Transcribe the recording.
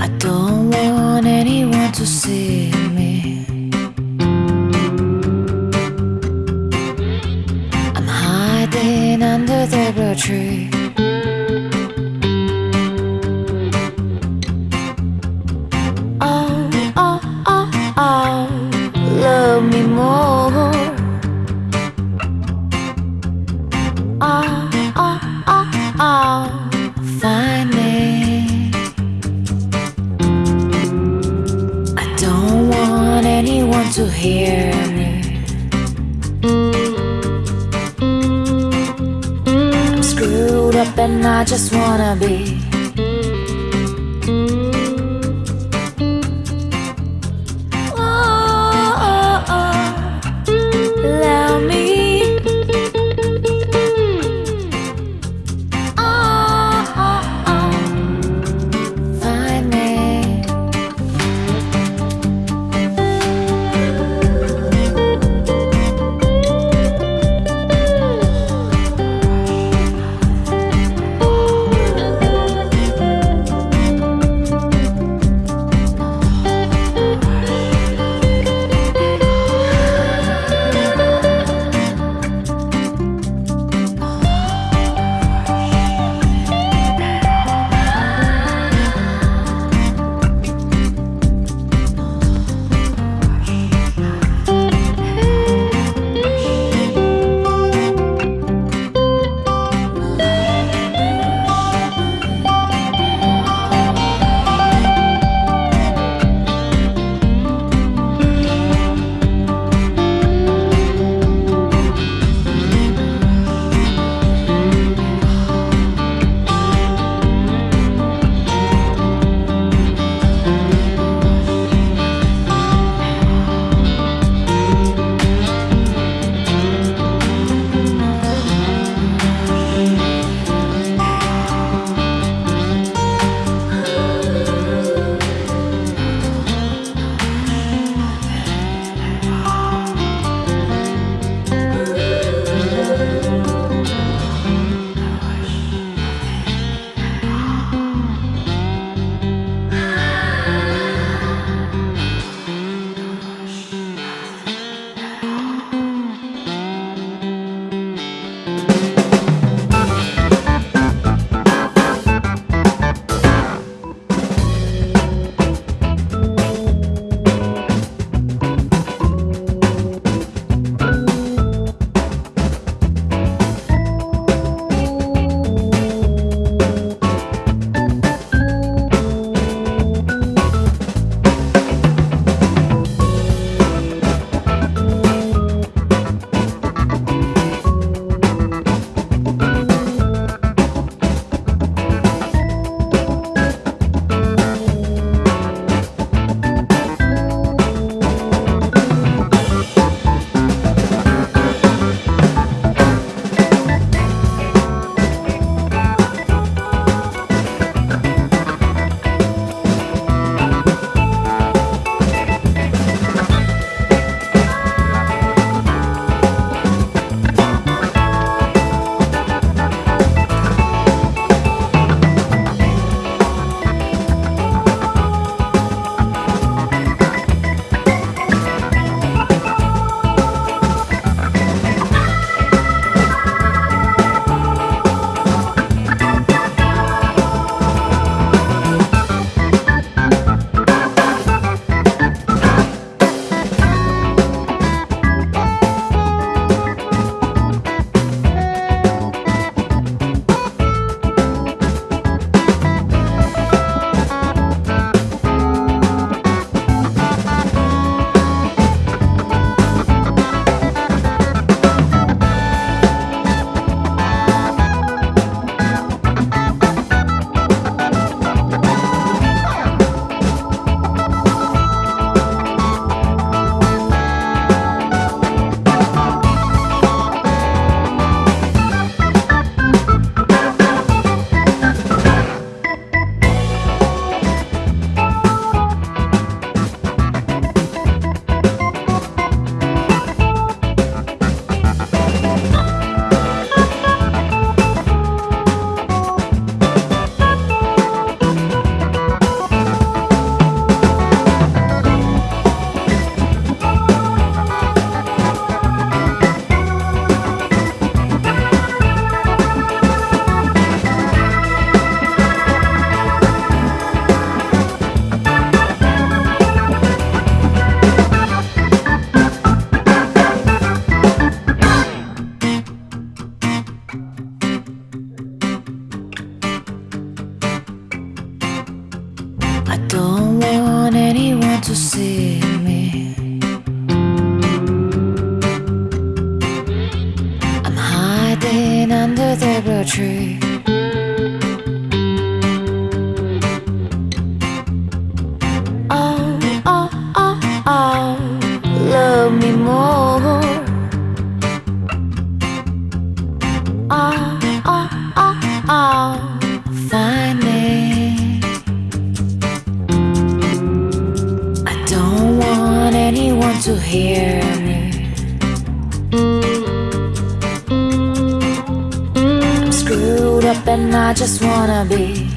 I don't want anyone to see me. I'm hiding under the blue tree. Don't want anyone to hear me. I'm screwed up and I just wanna be. to hear. I'm screwed up and I just wanna be